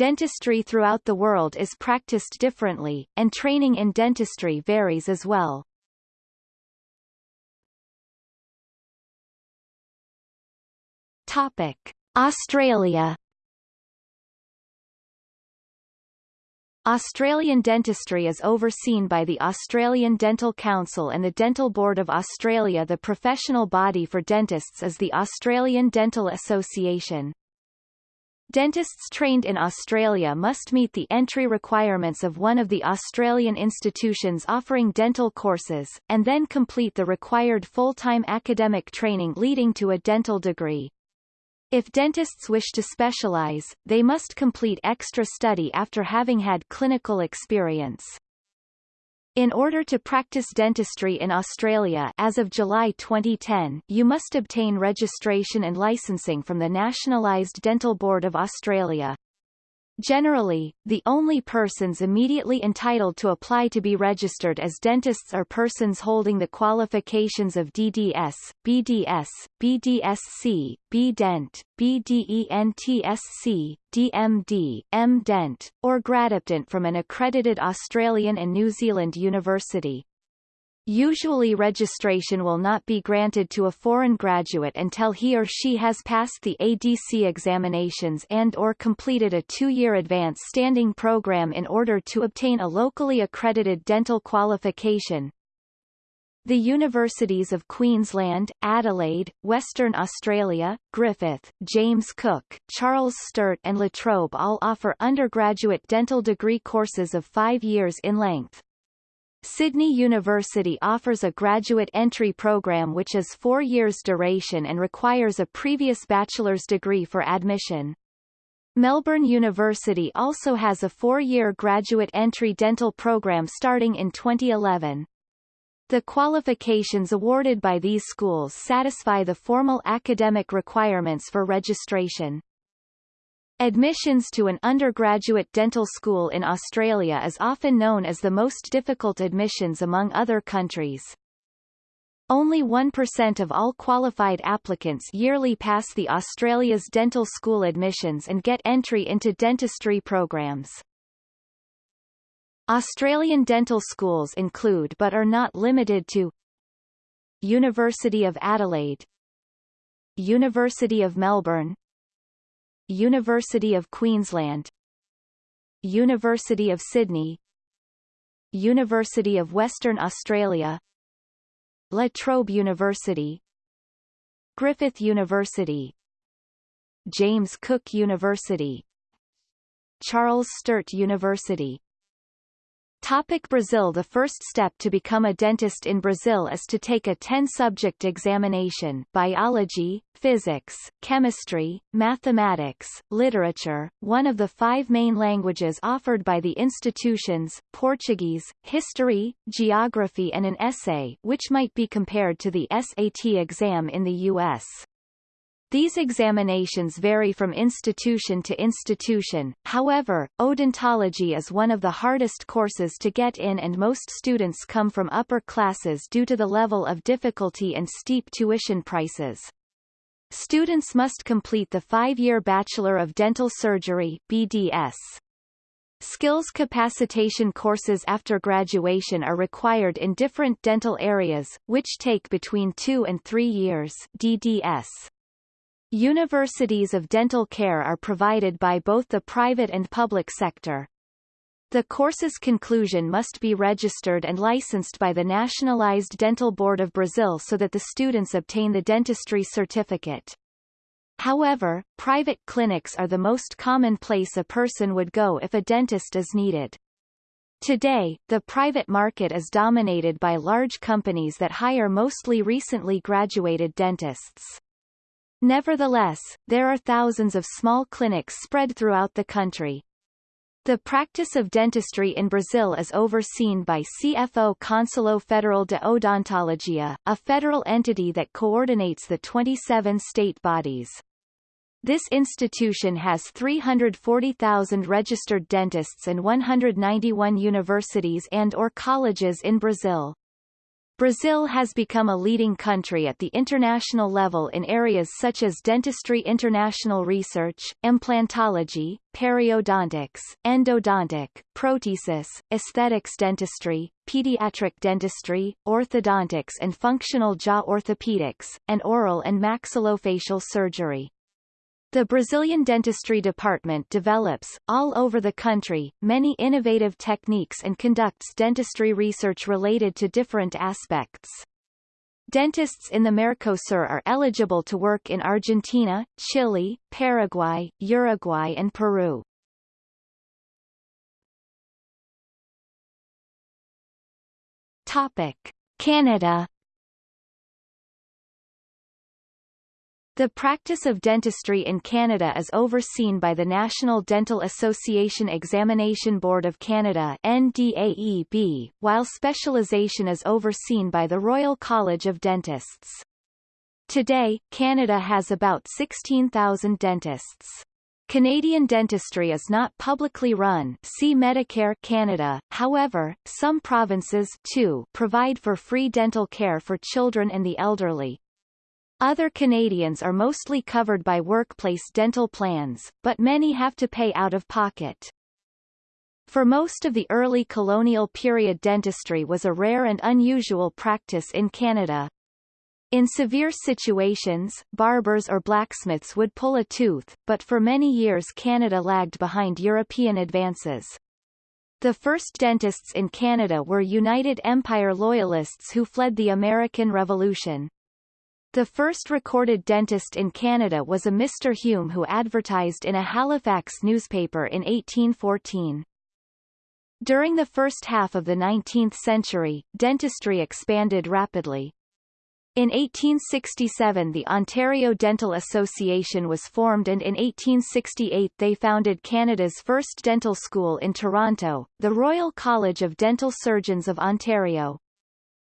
Dentistry throughout the world is practiced differently, and training in dentistry varies as well. Topic. Australia Australian dentistry is overseen by the Australian Dental Council and the Dental Board of Australia The professional body for dentists is the Australian Dental Association. Dentists trained in Australia must meet the entry requirements of one of the Australian institutions offering dental courses, and then complete the required full-time academic training leading to a dental degree. If dentists wish to specialize, they must complete extra study after having had clinical experience. In order to practice dentistry in Australia as of July 2010, you must obtain registration and licensing from the Nationalised Dental Board of Australia. Generally, the only persons immediately entitled to apply to be registered as dentists are persons holding the qualifications of DDS, BDS, BDSC, BDent, BDENTSC, DMD, MDent, or GradDipDent from an accredited Australian and New Zealand university. Usually registration will not be granted to a foreign graduate until he or she has passed the ADC examinations and or completed a two-year advanced standing program in order to obtain a locally accredited dental qualification. The universities of Queensland, Adelaide, Western Australia, Griffith, James Cook, Charles Sturt and La Trobe all offer undergraduate dental degree courses of five years in length. Sydney University offers a graduate entry program which is four years duration and requires a previous bachelor's degree for admission. Melbourne University also has a four-year graduate entry dental program starting in 2011. The qualifications awarded by these schools satisfy the formal academic requirements for registration. Admissions to an undergraduate dental school in Australia is often known as the most difficult admissions among other countries. Only 1% of all qualified applicants yearly pass the Australia's dental school admissions and get entry into dentistry programs. Australian dental schools include but are not limited to University of Adelaide University of Melbourne University of Queensland. University of Sydney. University of Western Australia. La Trobe University. Griffith University. James Cook University. Charles Sturt University Topic Brazil The first step to become a dentist in Brazil is to take a 10-subject examination biology, physics, chemistry, mathematics, literature, one of the five main languages offered by the institutions, Portuguese, history, geography and an essay which might be compared to the SAT exam in the U.S. These examinations vary from institution to institution, however, odontology is one of the hardest courses to get in and most students come from upper classes due to the level of difficulty and steep tuition prices. Students must complete the five-year Bachelor of Dental Surgery BDS. Skills capacitation courses after graduation are required in different dental areas, which take between two and three years DDS. Universities of dental care are provided by both the private and public sector. The course's conclusion must be registered and licensed by the Nationalized Dental Board of Brazil so that the students obtain the dentistry certificate. However, private clinics are the most common place a person would go if a dentist is needed. Today, the private market is dominated by large companies that hire mostly recently graduated dentists. Nevertheless, there are thousands of small clinics spread throughout the country. The practice of dentistry in Brazil is overseen by CFO Conselho Federal de Odontologia, a federal entity that coordinates the 27 state bodies. This institution has 340,000 registered dentists and 191 universities and or colleges in Brazil. Brazil has become a leading country at the international level in areas such as dentistry international research, implantology, periodontics, endodontic, prothesis, aesthetics dentistry, pediatric dentistry, orthodontics and functional jaw orthopedics, and oral and maxillofacial surgery. The Brazilian dentistry department develops, all over the country, many innovative techniques and conducts dentistry research related to different aspects. Dentists in the Mercosur are eligible to work in Argentina, Chile, Paraguay, Uruguay and Peru. Topic. Canada The practice of dentistry in Canada is overseen by the National Dental Association Examination Board of Canada NDAEB, while specialization is overseen by the Royal College of Dentists. Today, Canada has about 16,000 dentists. Canadian dentistry is not publicly run see Medicare Canada, however, some provinces too provide for free dental care for children and the elderly, other Canadians are mostly covered by workplace dental plans, but many have to pay out of pocket. For most of the early colonial period dentistry was a rare and unusual practice in Canada. In severe situations, barbers or blacksmiths would pull a tooth, but for many years Canada lagged behind European advances. The first dentists in Canada were United Empire Loyalists who fled the American Revolution. The first recorded dentist in Canada was a Mr. Hume who advertised in a Halifax newspaper in 1814. During the first half of the 19th century, dentistry expanded rapidly. In 1867 the Ontario Dental Association was formed and in 1868 they founded Canada's first dental school in Toronto, the Royal College of Dental Surgeons of Ontario.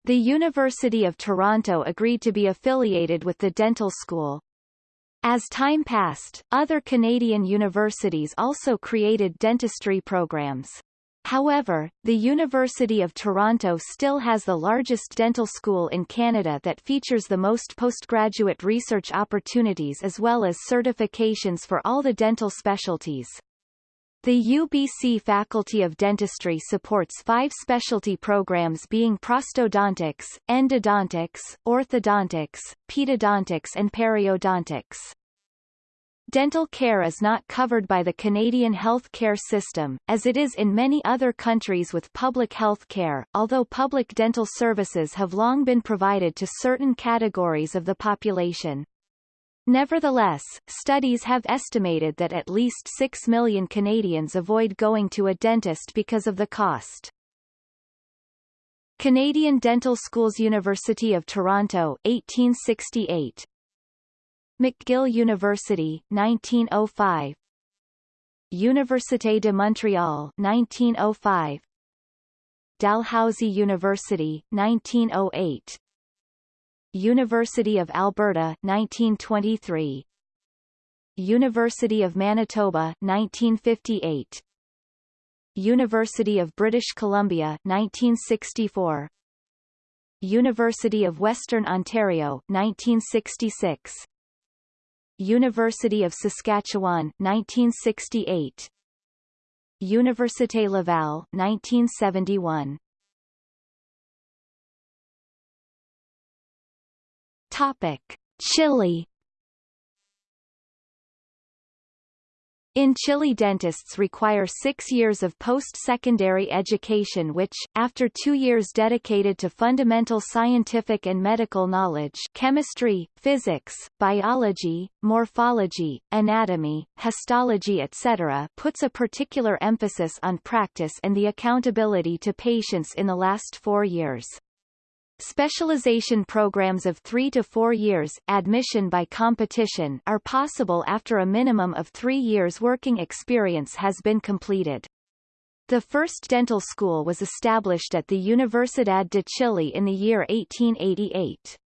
The University of Toronto agreed to be affiliated with the dental school. As time passed, other Canadian universities also created dentistry programs. However, the University of Toronto still has the largest dental school in Canada that features the most postgraduate research opportunities as well as certifications for all the dental specialties. The UBC Faculty of Dentistry supports five specialty programs being prosthodontics, endodontics, orthodontics, pedodontics and periodontics. Dental care is not covered by the Canadian health care system, as it is in many other countries with public health care, although public dental services have long been provided to certain categories of the population. Nevertheless, studies have estimated that at least 6 million Canadians avoid going to a dentist because of the cost. Canadian Dental Schools University of Toronto 1868 McGill University 1905 Université de Montréal 1905 Dalhousie University 1908 University of Alberta 1923 University of Manitoba 1958 University of British Columbia 1964 University of Western Ontario 1966 University of Saskatchewan 1968 Université Laval 1971 Topic: Chile In Chile dentists require six years of post-secondary education which, after two years dedicated to fundamental scientific and medical knowledge chemistry, physics, biology, morphology, anatomy, histology etc. puts a particular emphasis on practice and the accountability to patients in the last four years. Specialization programs of three to four years admission by competition are possible after a minimum of three years working experience has been completed. The first dental school was established at the Universidad de Chile in the year 1888.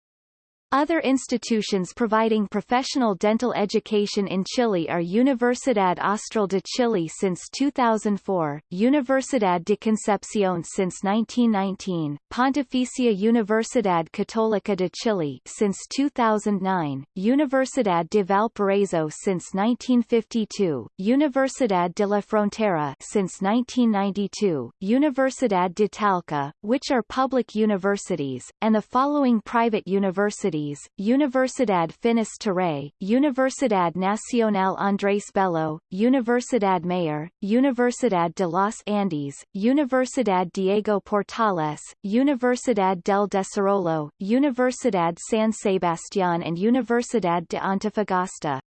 Other institutions providing professional dental education in Chile are Universidad Austral de Chile since 2004, Universidad de Concepción since 1919, Pontificia Universidad Católica de Chile since 2009, Universidad de Valparaíso since 1952, Universidad de la Frontera since 1992, Universidad de Talca, which are public universities, and the following private universities Universidad Finis Terrae, Universidad Nacional Andrés Bello, Universidad Mayor, Universidad de los Andes, Universidad Diego Portales, Universidad del Desarrollo, Universidad San Sebastián and Universidad de Antofagasta.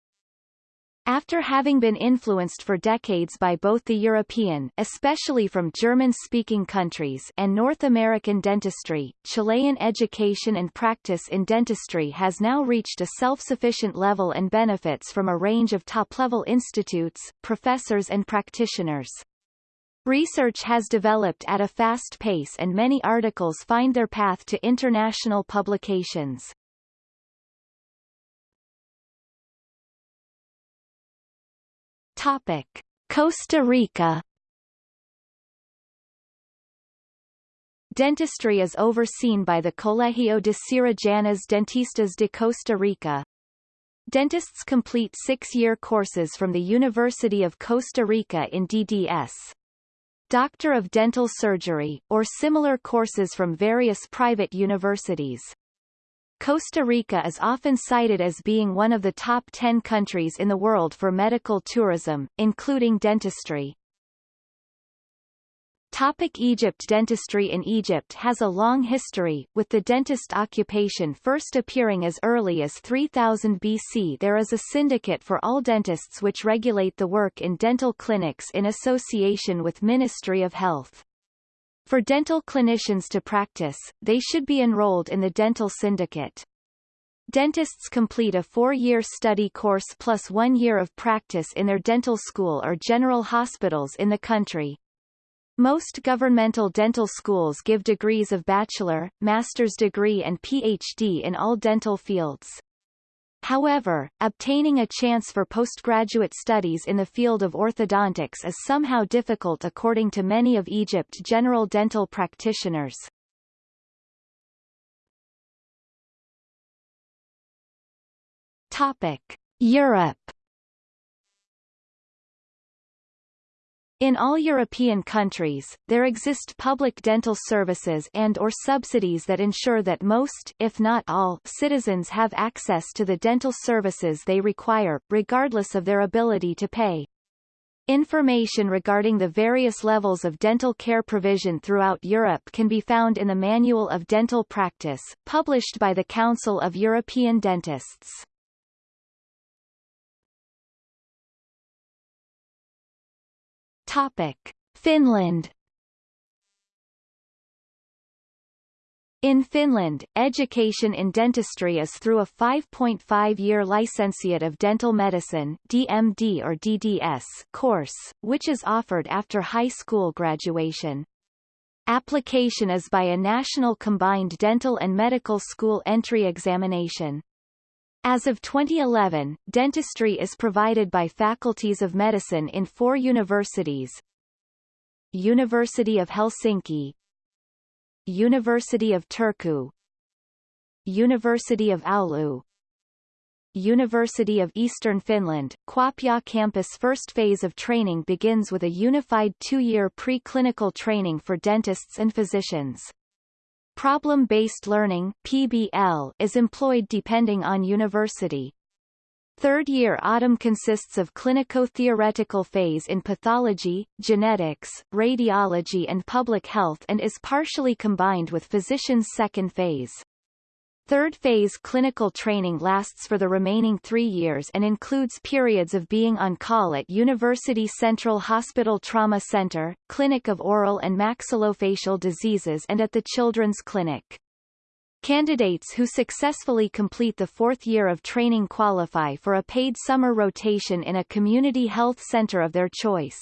After having been influenced for decades by both the European especially from German-speaking countries and North American dentistry, Chilean education and practice in dentistry has now reached a self-sufficient level and benefits from a range of top-level institutes, professors and practitioners. Research has developed at a fast pace and many articles find their path to international publications. Topic: Costa Rica Dentistry is overseen by the Colegio de Cirujanos Dentistas de Costa Rica. Dentists complete six-year courses from the University of Costa Rica in DDS. Doctor of Dental Surgery, or similar courses from various private universities. Costa Rica is often cited as being one of the top 10 countries in the world for medical tourism, including dentistry. Topic Egypt Dentistry in Egypt has a long history, with the dentist occupation first appearing as early as 3000 BC There is a syndicate for all dentists which regulate the work in dental clinics in association with Ministry of Health. For dental clinicians to practice, they should be enrolled in the dental syndicate. Dentists complete a four-year study course plus one year of practice in their dental school or general hospitals in the country. Most governmental dental schools give degrees of bachelor, master's degree and PhD in all dental fields. However, obtaining a chance for postgraduate studies in the field of orthodontics is somehow difficult according to many of Egypt's general dental practitioners. Topic: Europe In all European countries, there exist public dental services and or subsidies that ensure that most if not all citizens have access to the dental services they require, regardless of their ability to pay. Information regarding the various levels of dental care provision throughout Europe can be found in the Manual of Dental Practice, published by the Council of European Dentists. Topic: Finland In Finland, education in dentistry is through a 5.5-year licentiate of dental medicine DMD or DDS course, which is offered after high school graduation. Application is by a national combined dental and medical school entry examination. As of 2011, dentistry is provided by faculties of medicine in four universities. University of Helsinki University of Turku University of Oulu University of Eastern Finland, Kuopio campus first phase of training begins with a unified two-year pre-clinical training for dentists and physicians. Problem-based learning PBL is employed depending on university. Third year autumn consists of clinico-theoretical phase in pathology, genetics, radiology and public health and is partially combined with physician's second phase. Third phase clinical training lasts for the remaining three years and includes periods of being on call at University Central Hospital Trauma Center, Clinic of Oral and Maxillofacial Diseases and at the Children's Clinic. Candidates who successfully complete the fourth year of training qualify for a paid summer rotation in a community health center of their choice.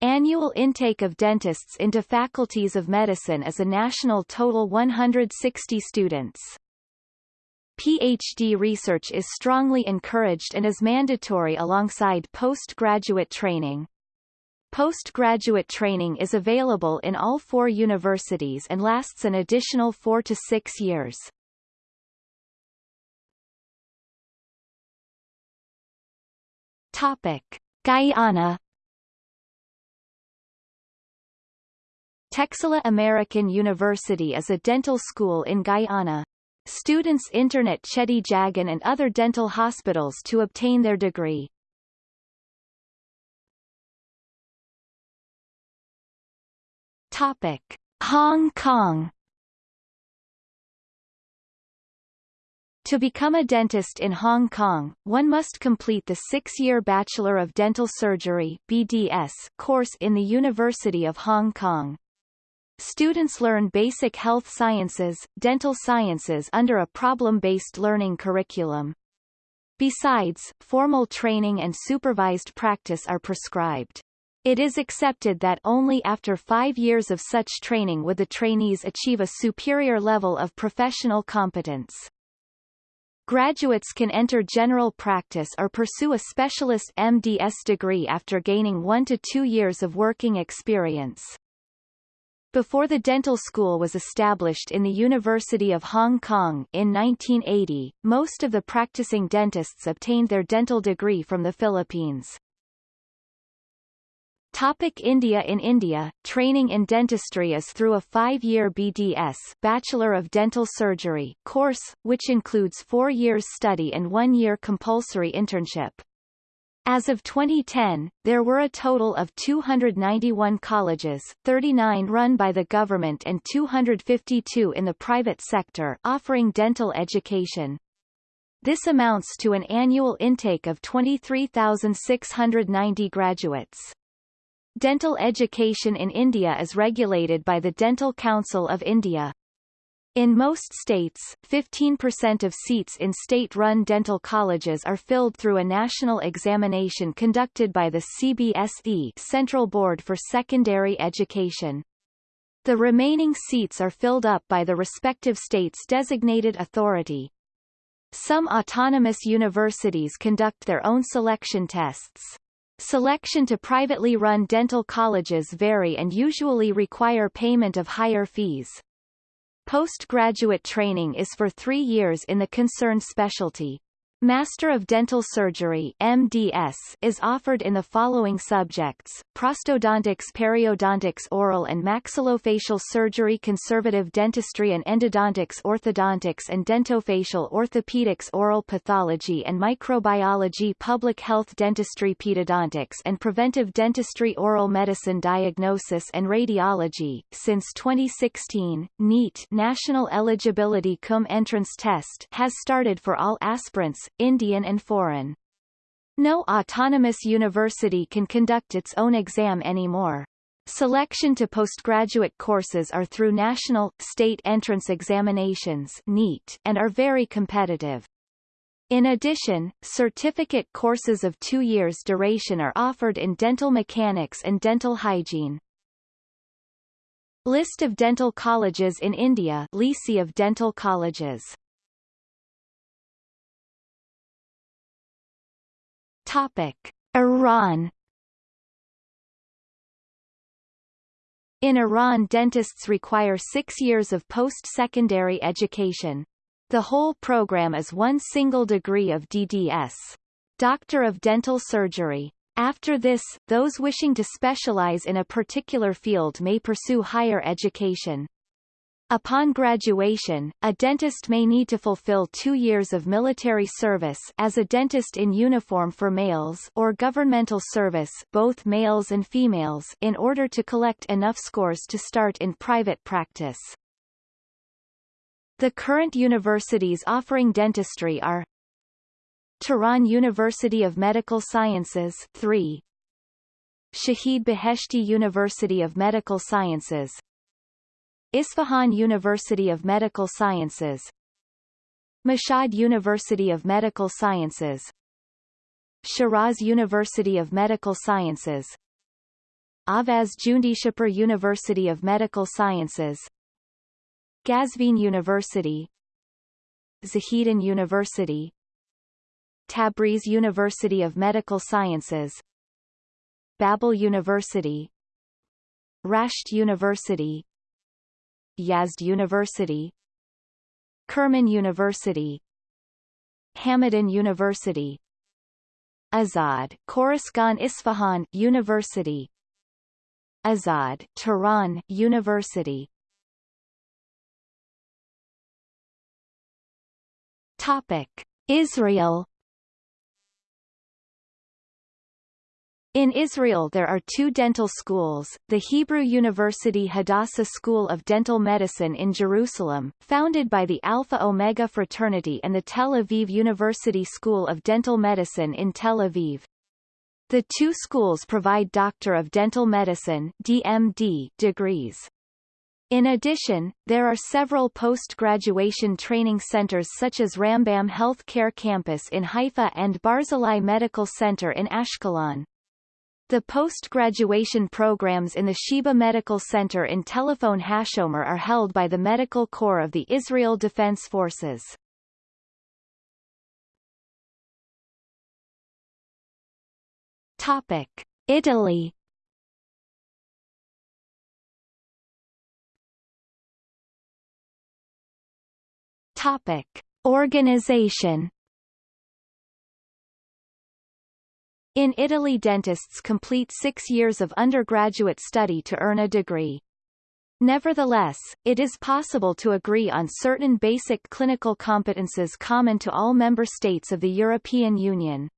Annual intake of dentists into faculties of medicine is a national total 160 students. PhD research is strongly encouraged and is mandatory alongside postgraduate training. Postgraduate training is available in all four universities and lasts an additional four to six years. Topic. Guyana Texila American University is a dental school in Guyana. Students internet Cheddi Jagan and other dental hospitals to obtain their degree. Topic: Hong Kong. To become a dentist in Hong Kong, one must complete the six-year Bachelor of Dental Surgery BDS course in the University of Hong Kong. Students learn basic health sciences, dental sciences under a problem-based learning curriculum. Besides, formal training and supervised practice are prescribed. It is accepted that only after five years of such training would the trainees achieve a superior level of professional competence. Graduates can enter general practice or pursue a specialist MDS degree after gaining one to two years of working experience. Before the dental school was established in the University of Hong Kong in 1980, most of the practicing dentists obtained their dental degree from the Philippines. Topic India In India, training in dentistry is through a five-year BDS Bachelor of Dental Surgery course, which includes four years study and one year compulsory internship. As of 2010, there were a total of 291 colleges, 39 run by the government and 252 in the private sector offering dental education. This amounts to an annual intake of 23,690 graduates. Dental education in India is regulated by the Dental Council of India. In most states, 15% of seats in state-run dental colleges are filled through a national examination conducted by the CBSE Central Board for Secondary Education. The remaining seats are filled up by the respective state's designated authority. Some autonomous universities conduct their own selection tests. Selection to privately run dental colleges vary and usually require payment of higher fees. Postgraduate training is for three years in the concerned specialty. Master of Dental Surgery MDS is offered in the following subjects, prosthodontics periodontics oral and maxillofacial surgery conservative dentistry and endodontics orthodontics and dentofacial orthopedics oral pathology and microbiology public health dentistry pedodontics and preventive dentistry oral medicine diagnosis and radiology. Since 2016, NEET National Eligibility Cum Entrance Test has started for all aspirants, Indian and foreign. No autonomous university can conduct its own exam anymore. Selection to postgraduate courses are through national, state entrance examinations NEET, and are very competitive. In addition, certificate courses of two years duration are offered in dental mechanics and dental hygiene. List of dental colleges in India Lycée of dental colleges Topic: Iran In Iran dentists require six years of post-secondary education. The whole program is one single degree of DDS. Doctor of Dental Surgery. After this, those wishing to specialize in a particular field may pursue higher education. Upon graduation, a dentist may need to fulfill two years of military service as a dentist in uniform for males or governmental service both males and females in order to collect enough scores to start in private practice. The current universities offering dentistry are Tehran University of Medical Sciences 3 Shahid Beheshti University of Medical Sciences Isfahan University of Medical Sciences. Mashhad University of Medical Sciences. Shiraz University of Medical Sciences. Ahvaz Jundishapur University of Medical Sciences. Qazvin University. Zahedan University. Tabriz University of Medical Sciences. Babol University. Rasht University Yazd University Kerman University Hamadan University Azad Khorasan Isfahan University Azad Tehran University. Topic Israel In Israel there are two dental schools, the Hebrew University Hadassah School of Dental Medicine in Jerusalem, founded by the Alpha Omega Fraternity and the Tel Aviv University School of Dental Medicine in Tel Aviv. The two schools provide Doctor of Dental Medicine DMD degrees. In addition, there are several post-graduation training centers such as Rambam Health Care Campus in Haifa and Barzilai Medical Center in Ashkelon. The post-graduation programs in the Sheba Medical Center in Telephone Hashomer are held by the Medical Corps of the Israel Defense Forces. Topic. Italy Topic. Organization In Italy dentists complete six years of undergraduate study to earn a degree. Nevertheless, it is possible to agree on certain basic clinical competences common to all member states of the European Union.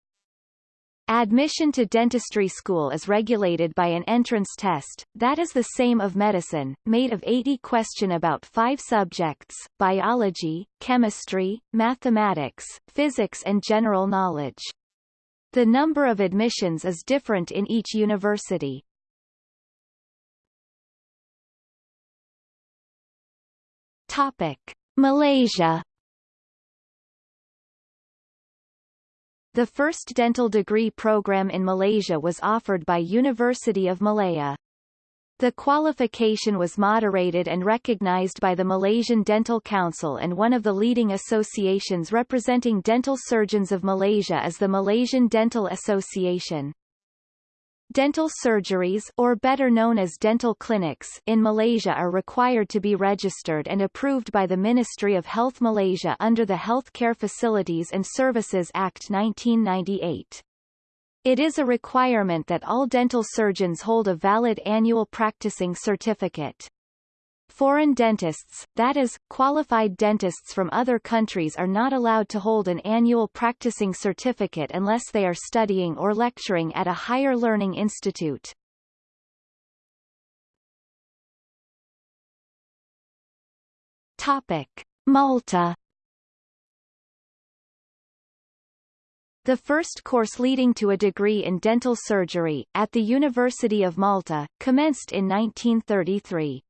Admission to dentistry school is regulated by an entrance test, that is the same of medicine, made of 80 question about five subjects, biology, chemistry, mathematics, physics and general knowledge. The number of admissions is different in each university. Topic. Malaysia The first dental degree program in Malaysia was offered by University of Malaya. The qualification was moderated and recognized by the Malaysian Dental Council and one of the leading associations representing dental surgeons of Malaysia is the Malaysian Dental Association. Dental surgeries or better known as dental clinics in Malaysia are required to be registered and approved by the Ministry of Health Malaysia under the Healthcare Facilities and Services Act 1998. It is a requirement that all dental surgeons hold a valid annual practicing certificate. Foreign dentists, that is, qualified dentists from other countries are not allowed to hold an annual practicing certificate unless they are studying or lecturing at a higher learning institute. Topic. Malta The first course leading to a degree in dental surgery, at the University of Malta, commenced in 1933.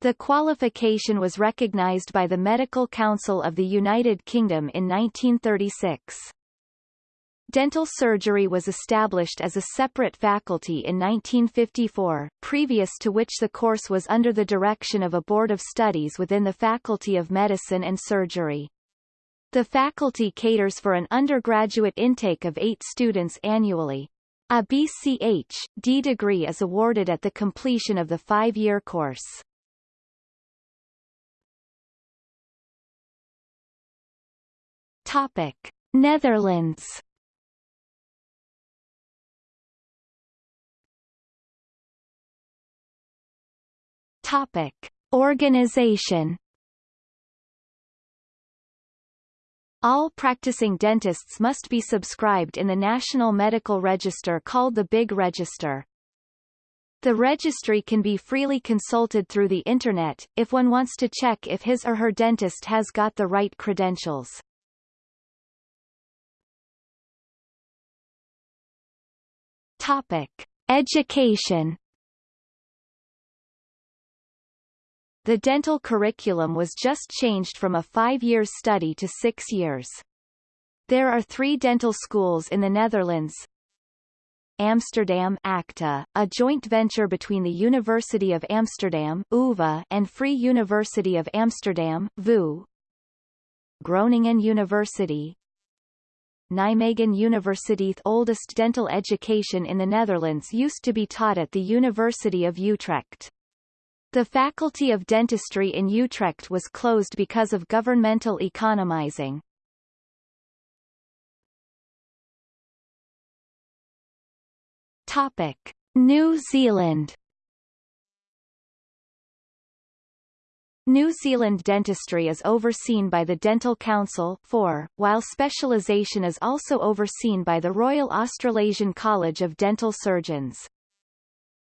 The qualification was recognized by the Medical Council of the United Kingdom in 1936. Dental surgery was established as a separate faculty in 1954, previous to which the course was under the direction of a board of studies within the Faculty of Medicine and Surgery. The faculty caters for an undergraduate intake of eight students annually. A BCH.D degree is awarded at the completion of the five-year course. Topic. Netherlands Topic. Organization All practicing dentists must be subscribed in the National Medical Register called the Big Register. The registry can be freely consulted through the Internet, if one wants to check if his or her dentist has got the right credentials. Topic. Education The dental curriculum was just changed from a five-year study to six years. There are three dental schools in the Netherlands. Amsterdam ACTA, a joint venture between the University of Amsterdam UvA and Free University of Amsterdam VU. Groningen University Nijmegen University The oldest dental education in the Netherlands used to be taught at the University of Utrecht. The Faculty of Dentistry in Utrecht was closed because of governmental economizing. Topic: New Zealand New Zealand dentistry is overseen by the Dental Council 4, while specialisation is also overseen by the Royal Australasian College of Dental Surgeons.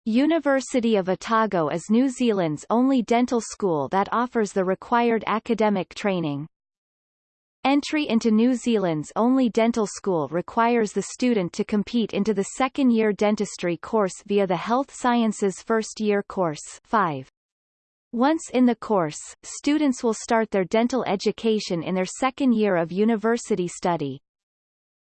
University of Otago is New Zealand's only dental school that offers the required academic training. Entry into New Zealand's only dental school requires the student to compete into the second-year dentistry course via the Health Sciences First-Year Course 5. Once in the course, students will start their dental education in their second year of university study.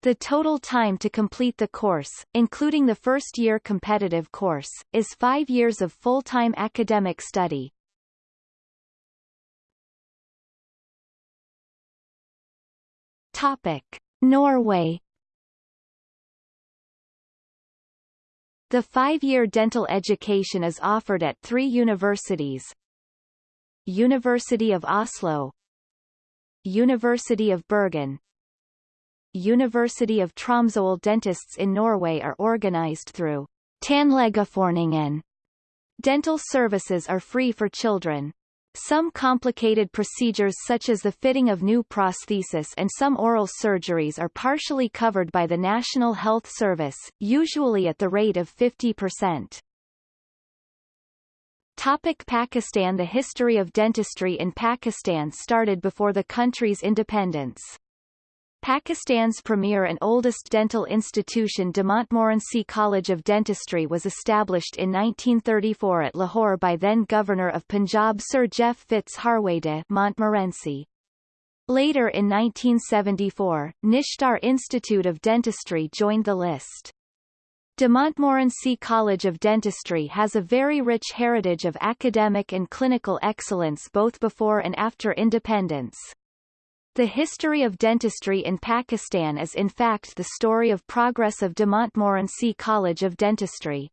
The total time to complete the course, including the first-year competitive course, is five years of full-time academic study. Topic. Norway The five-year dental education is offered at three universities, University of Oslo University of Bergen University of Tromsø dentists in Norway are organized through Tannlegeforeningen. Dental services are free for children. Some complicated procedures such as the fitting of new prosthesis and some oral surgeries are partially covered by the National Health Service, usually at the rate of 50%. Topic Pakistan The history of dentistry in Pakistan started before the country's independence. Pakistan's premier and oldest dental institution De Montmorency College of Dentistry was established in 1934 at Lahore by then-Governor of Punjab Sir Jeff Fitz Harwade Montmorency. Later in 1974, Nishtar Institute of Dentistry joined the list. De Montmorency College of Dentistry has a very rich heritage of academic and clinical excellence both before and after independence. The history of dentistry in Pakistan is in fact the story of progress of De Montmorency College of Dentistry.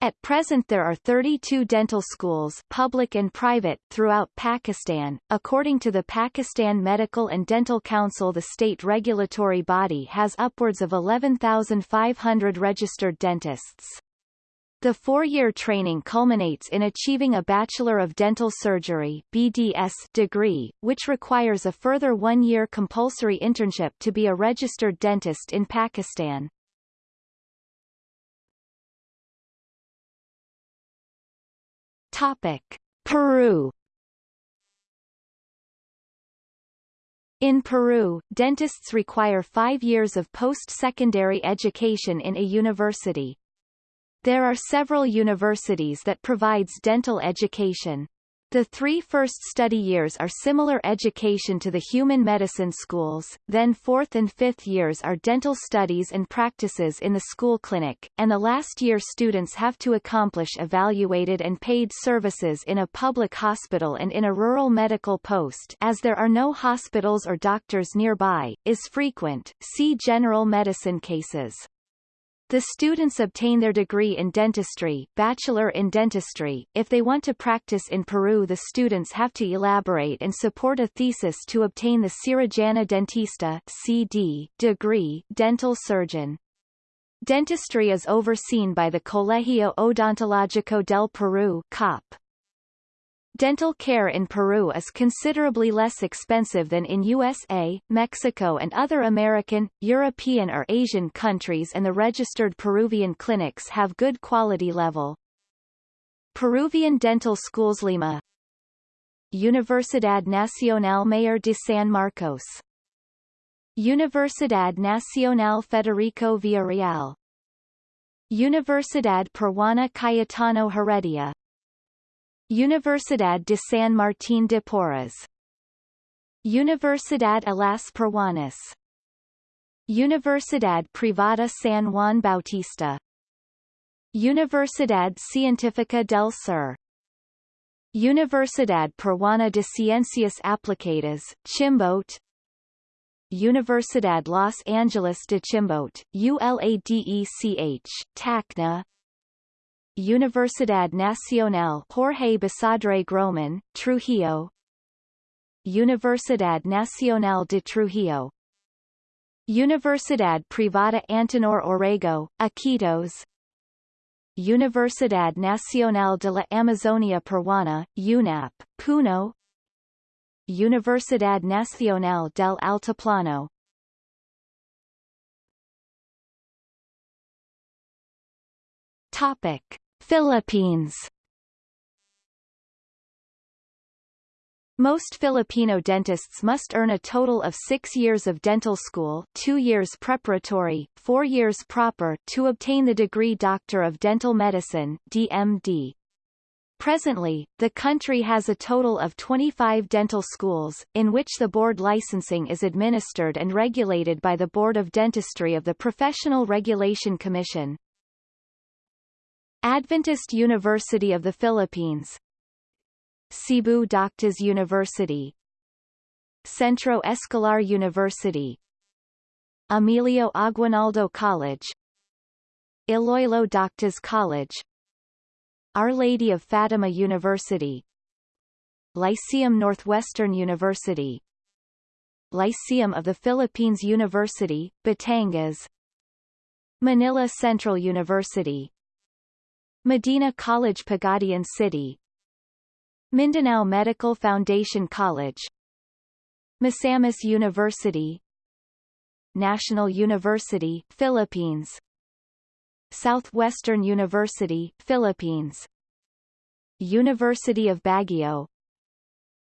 At present there are 32 dental schools public and private throughout Pakistan. According to the Pakistan Medical and Dental Council the state regulatory body has upwards of 11,500 registered dentists. The four-year training culminates in achieving a Bachelor of Dental Surgery BDS degree, which requires a further one-year compulsory internship to be a registered dentist in Pakistan. Topic. Peru In Peru, dentists require five years of post-secondary education in a university. There are several universities that provides dental education. The three first study years are similar education to the human medicine schools, then fourth and fifth years are dental studies and practices in the school clinic, and the last year students have to accomplish evaluated and paid services in a public hospital and in a rural medical post as there are no hospitals or doctors nearby, is frequent, see general medicine cases. The students obtain their degree in dentistry, bachelor in dentistry. If they want to practice in Peru the students have to elaborate and support a thesis to obtain the Cirujana Dentista CD degree, dental surgeon. Dentistry is overseen by the Colegio Odontológico del Perú COP. Dental care in Peru is considerably less expensive than in USA, Mexico and other American, European or Asian countries and the registered Peruvian clinics have good quality level. Peruvian Dental Schools Lima. Universidad Nacional Mayor de San Marcos. Universidad Nacional Federico Villarreal. Universidad Peruana Cayetano Heredia Universidad de San Martín de Porres. Universidad Alas Peruanas. Universidad Privada San Juan Bautista. Universidad Científica del Sur. Universidad Peruana de Ciencias Aplicadas, Chimbote. Universidad Los Angeles de Chimbote, ULADECH, Tacna Universidad Nacional Jorge Basadre Grohmann, Trujillo. Universidad Nacional de Trujillo. Universidad Privada Antenor Orrego, Iquitos. Universidad Nacional de la Amazonia Peruana, UNAP, Puno. Universidad Nacional del Altiplano Topic. Philippines Most Filipino dentists must earn a total of six years of dental school two years preparatory, four years proper to obtain the degree Doctor of Dental Medicine DMD. Presently, the country has a total of 25 dental schools, in which the board licensing is administered and regulated by the Board of Dentistry of the Professional Regulation Commission. Adventist University of the Philippines. Cebu Doctors University. Centro Escolar University. Emilio Aguinaldo College. Iloilo Doctors College. Our Lady of Fatima University. Lyceum Northwestern University. Lyceum of the Philippines University, Batangas. Manila Central University Medina College Pagadian City. Mindanao Medical Foundation College. Misamis University. National University, Philippines. Southwestern University, Philippines. University of Baguio.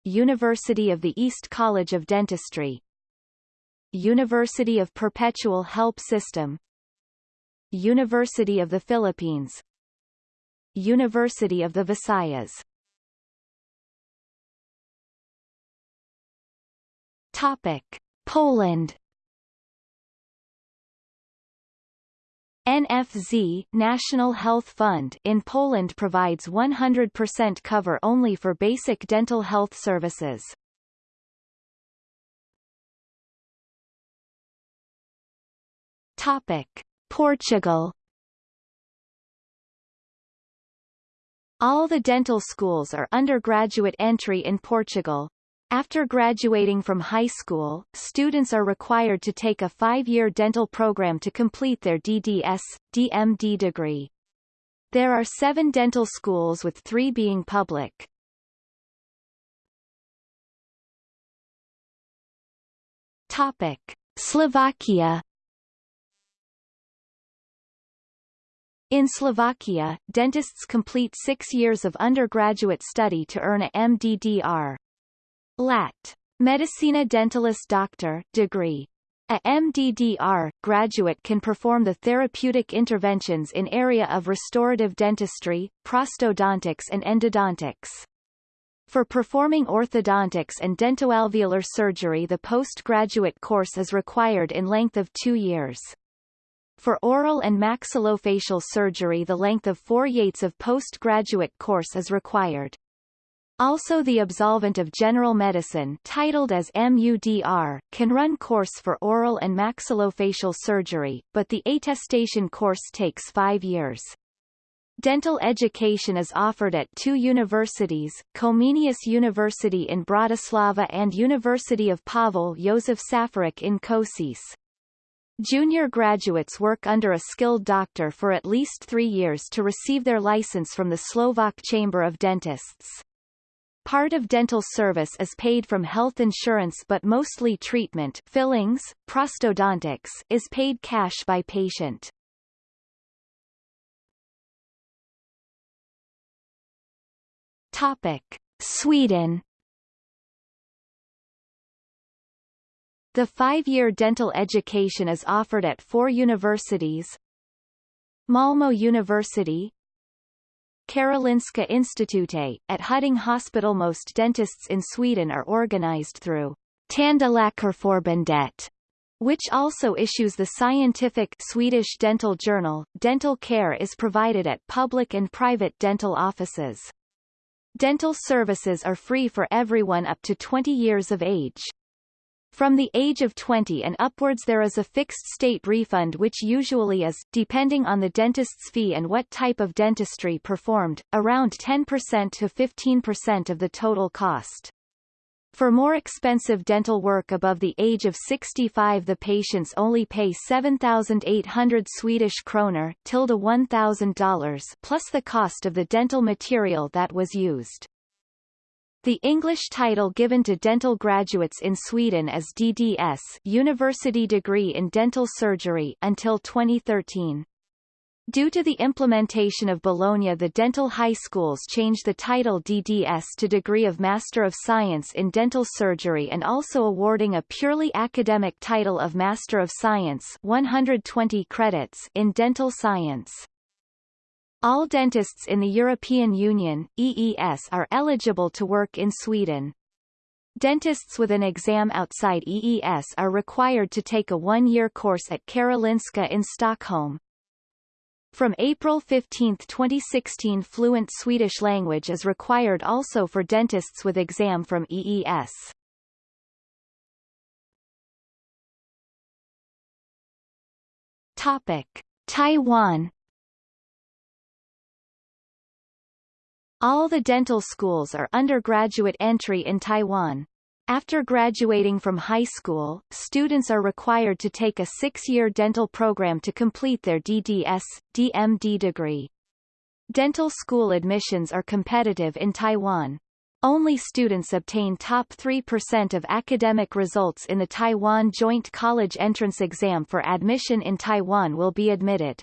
University of the East College of Dentistry. University of Perpetual Help System. University of the Philippines University of the Visayas Topic. Poland NFZ National Health Fund in Poland provides 100% cover only for basic dental health services. Topic: Portugal All the dental schools are undergraduate entry in Portugal, after graduating from high school, students are required to take a five-year dental program to complete their DDS, DMD degree. There are seven dental schools with three being public. Topic. Slovakia In Slovakia, dentists complete six years of undergraduate study to earn a MDDR. Lat. Medicina Dentalis Doctor degree. A MDDR graduate can perform the therapeutic interventions in area of restorative dentistry, prosthodontics and endodontics. For performing orthodontics and dentoalveolar surgery the postgraduate course is required in length of two years. For oral and maxillofacial surgery the length of four years of postgraduate course is required. Also the absolvent of general medicine titled as MUDR, can run course for oral and maxillofacial surgery, but the attestation course takes five years. Dental education is offered at two universities, Comenius University in Bratislava and University of Pavel Josef Safarik in Košice. Junior graduates work under a skilled doctor for at least three years to receive their license from the Slovak Chamber of Dentists. Part of dental service is paid from health insurance but mostly treatment fillings, prosthodontics is paid cash by patient. Topic. Sweden The five-year dental education is offered at four universities Malmo University Karolinska Institute, at Huddinge Hospital Most dentists in Sweden are organized through Tandläkarförbundet, which also issues the scientific Swedish dental journal. Dental care is provided at public and private dental offices. Dental services are free for everyone up to 20 years of age. From the age of 20 and upwards there is a fixed state refund which usually is, depending on the dentist's fee and what type of dentistry performed, around 10% to 15% of the total cost. For more expensive dental work above the age of 65 the patients only pay 7,800 Swedish kroner tilde $1,000 plus the cost of the dental material that was used. The English title given to dental graduates in Sweden is DDS University Degree in Dental Surgery until 2013. Due to the implementation of Bologna the dental high schools changed the title DDS to Degree of Master of Science in Dental Surgery and also awarding a purely academic title of Master of Science 120 credits in Dental Science. All dentists in the European Union EES are eligible to work in Sweden. Dentists with an exam outside EES are required to take a one-year course at Karolinska in Stockholm. From April 15, 2016 fluent Swedish language is required also for dentists with exam from EES. Topic. Taiwan All the dental schools are undergraduate entry in Taiwan. After graduating from high school, students are required to take a six-year dental program to complete their DDS, DMD degree. Dental school admissions are competitive in Taiwan. Only students obtain top 3% of academic results in the Taiwan Joint College Entrance Exam for admission in Taiwan will be admitted.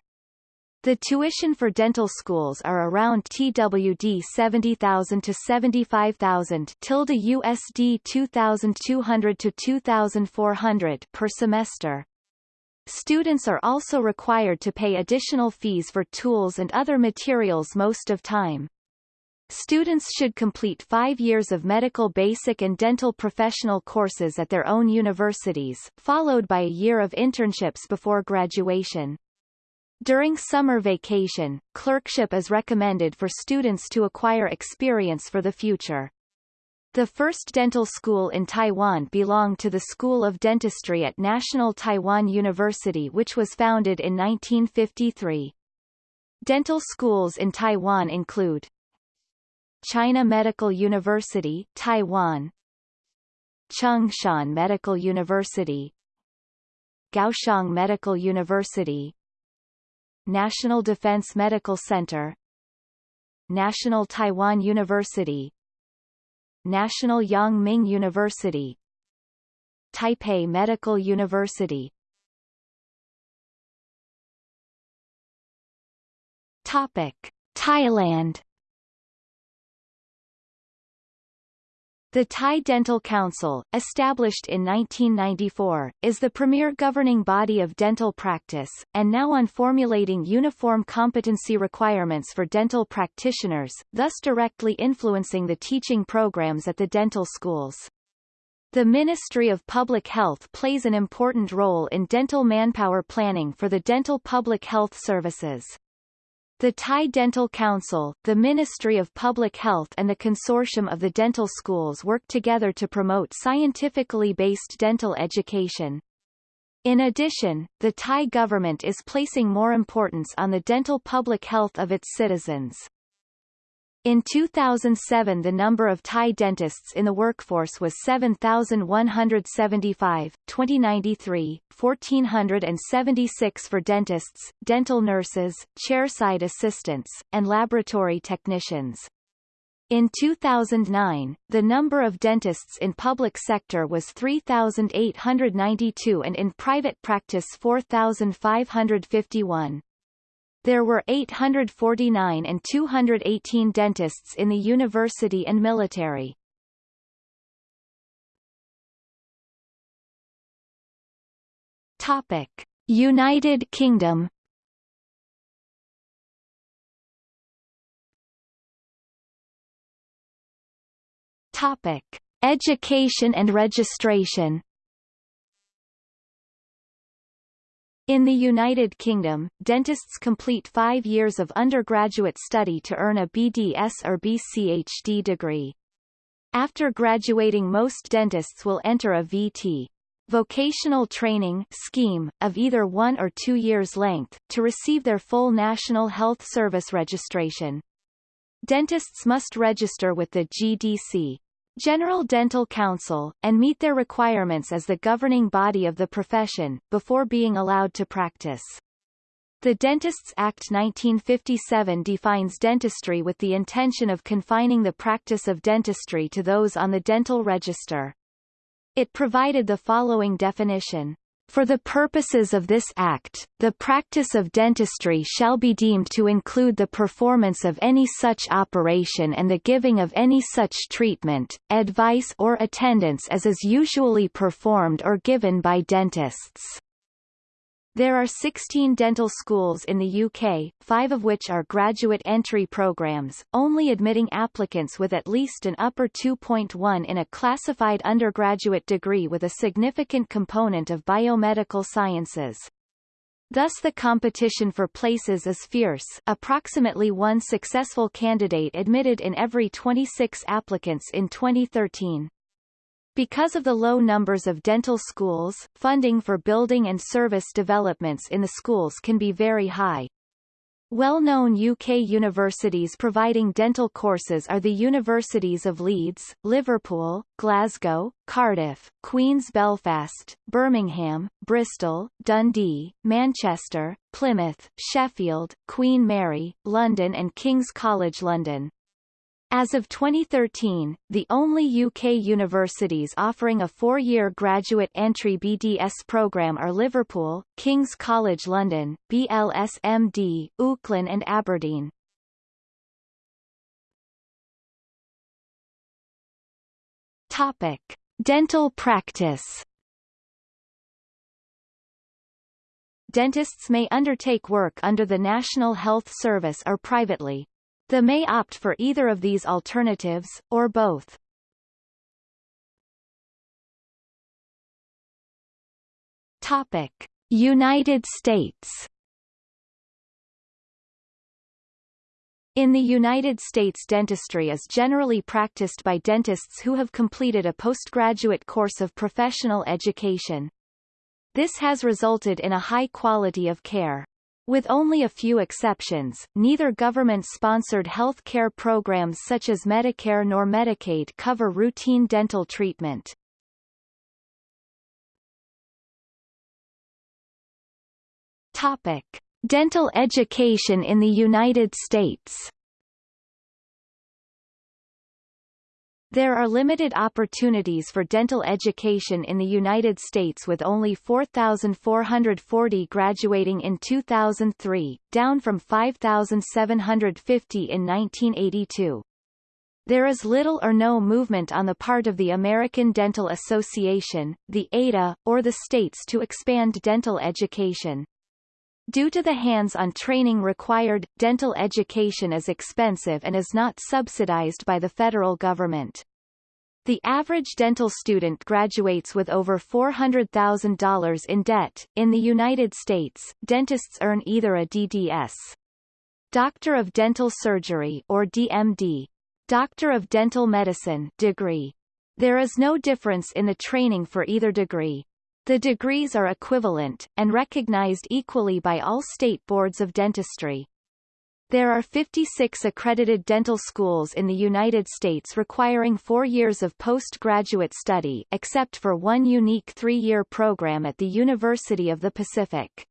The tuition for dental schools are around TWD 70,000 to 75,000 tilde USD 2,200 to 2,400 per semester. Students are also required to pay additional fees for tools and other materials most of time. Students should complete five years of medical basic and dental professional courses at their own universities, followed by a year of internships before graduation. During summer vacation, clerkship is recommended for students to acquire experience for the future. The first dental school in Taiwan belonged to the School of Dentistry at National Taiwan University which was founded in 1953. Dental schools in Taiwan include China Medical University Taiwan Chung-Shan Medical University Kaohsiung Medical University National Defense Medical Center National Taiwan University National Yang Ming University Taipei Medical University. Topic Thailand The Thai Dental Council, established in 1994, is the premier governing body of dental practice, and now on formulating uniform competency requirements for dental practitioners, thus directly influencing the teaching programs at the dental schools. The Ministry of Public Health plays an important role in dental manpower planning for the dental public health services. The Thai Dental Council, the Ministry of Public Health and the Consortium of the Dental Schools work together to promote scientifically based dental education. In addition, the Thai government is placing more importance on the dental public health of its citizens. In 2007 the number of Thai dentists in the workforce was 7,175, 2093, 1,476 for dentists, dental nurses, chairside assistants, and laboratory technicians. In 2009, the number of dentists in public sector was 3,892 and in private practice 4,551. There were 849 and 218 dentists in the university and military. Topic: United Kingdom. Topic: Education and registration. In the United Kingdom, dentists complete five years of undergraduate study to earn a BDS or BCHD degree. After graduating most dentists will enter a VT vocational training scheme, of either one or two years' length, to receive their full National Health Service registration. Dentists must register with the GDC General Dental Council, and meet their requirements as the governing body of the profession, before being allowed to practice. The Dentists Act 1957 defines dentistry with the intention of confining the practice of dentistry to those on the dental register. It provided the following definition. For the purposes of this Act, the practice of dentistry shall be deemed to include the performance of any such operation and the giving of any such treatment, advice or attendance as is usually performed or given by dentists. There are 16 dental schools in the UK, five of which are graduate entry programs, only admitting applicants with at least an upper 2.1 in a classified undergraduate degree with a significant component of biomedical sciences. Thus the competition for places is fierce approximately one successful candidate admitted in every 26 applicants in 2013. Because of the low numbers of dental schools, funding for building and service developments in the schools can be very high. Well-known UK universities providing dental courses are the Universities of Leeds, Liverpool, Glasgow, Cardiff, Queen's Belfast, Birmingham, Bristol, Dundee, Manchester, Plymouth, Sheffield, Queen Mary, London and King's College London. As of 2013, the only UK universities offering a four-year graduate entry BDS program are Liverpool, King's College London, BLSMD, UCLan and Aberdeen. Topic. Dental practice Dentists may undertake work under the National Health Service or privately, the may opt for either of these alternatives, or both. Topic. United States In the United States dentistry is generally practiced by dentists who have completed a postgraduate course of professional education. This has resulted in a high quality of care. With only a few exceptions, neither government-sponsored health care programs such as Medicare nor Medicaid cover routine dental treatment. Topic. Dental education in the United States There are limited opportunities for dental education in the United States with only 4,440 graduating in 2003, down from 5,750 in 1982. There is little or no movement on the part of the American Dental Association, the ADA, or the states to expand dental education. Due to the hands-on training required, dental education is expensive and is not subsidized by the federal government. The average dental student graduates with over $400,000 in debt. In the United States, dentists earn either a DDS, Doctor of Dental Surgery or DMD, Doctor of Dental Medicine degree. There is no difference in the training for either degree. The degrees are equivalent, and recognized equally by all state boards of dentistry. There are 56 accredited dental schools in the United States requiring four years of postgraduate study except for one unique three-year program at the University of the Pacific.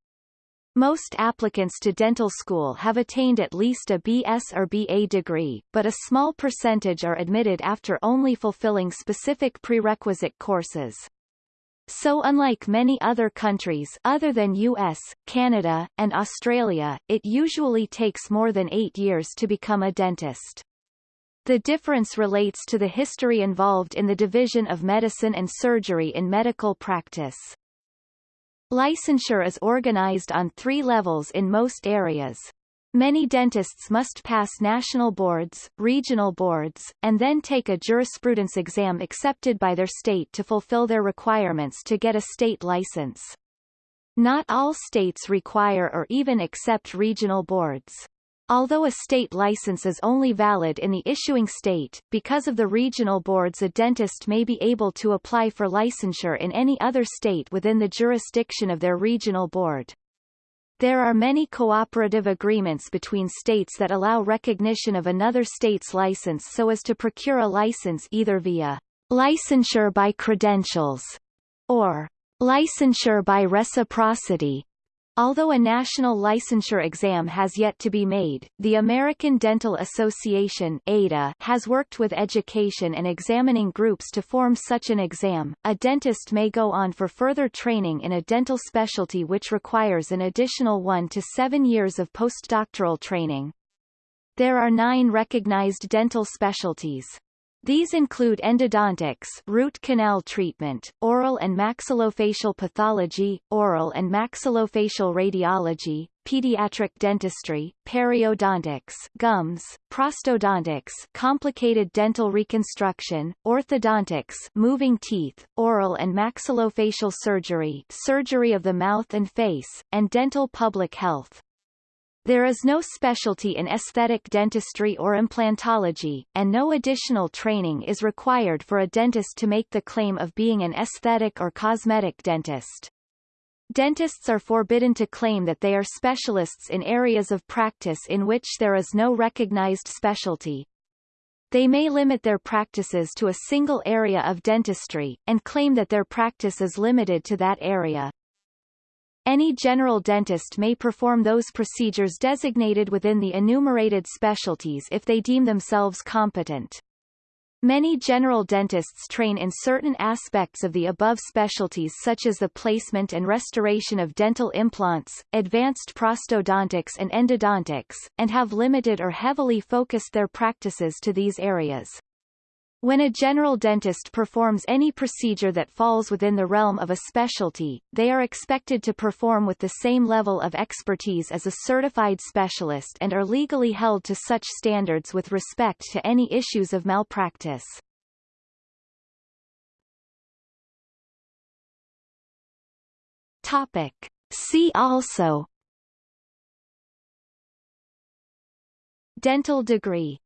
Most applicants to dental school have attained at least a BS or BA degree, but a small percentage are admitted after only fulfilling specific prerequisite courses. So unlike many other countries other than US, Canada, and Australia, it usually takes more than eight years to become a dentist. The difference relates to the history involved in the division of medicine and surgery in medical practice. Licensure is organized on three levels in most areas. Many dentists must pass national boards, regional boards, and then take a jurisprudence exam accepted by their state to fulfill their requirements to get a state license. Not all states require or even accept regional boards. Although a state license is only valid in the issuing state, because of the regional boards a dentist may be able to apply for licensure in any other state within the jurisdiction of their regional board. There are many cooperative agreements between states that allow recognition of another state's license so as to procure a license either via licensure by credentials or licensure by reciprocity. Although a national licensure exam has yet to be made, the American Dental Association ADA has worked with education and examining groups to form such an exam. A dentist may go on for further training in a dental specialty which requires an additional one to seven years of postdoctoral training. There are nine recognized dental specialties. These include endodontics root canal treatment, oral and maxillofacial pathology, oral and maxillofacial radiology, pediatric dentistry, periodontics gums, prosthodontics complicated dental reconstruction, orthodontics moving teeth, oral and maxillofacial surgery surgery of the mouth and face, and dental public health. There is no specialty in aesthetic dentistry or implantology, and no additional training is required for a dentist to make the claim of being an aesthetic or cosmetic dentist. Dentists are forbidden to claim that they are specialists in areas of practice in which there is no recognized specialty. They may limit their practices to a single area of dentistry, and claim that their practice is limited to that area. Any general dentist may perform those procedures designated within the enumerated specialties if they deem themselves competent. Many general dentists train in certain aspects of the above specialties such as the placement and restoration of dental implants, advanced prosthodontics and endodontics, and have limited or heavily focused their practices to these areas. When a general dentist performs any procedure that falls within the realm of a specialty, they are expected to perform with the same level of expertise as a certified specialist and are legally held to such standards with respect to any issues of malpractice. Topic. See also Dental degree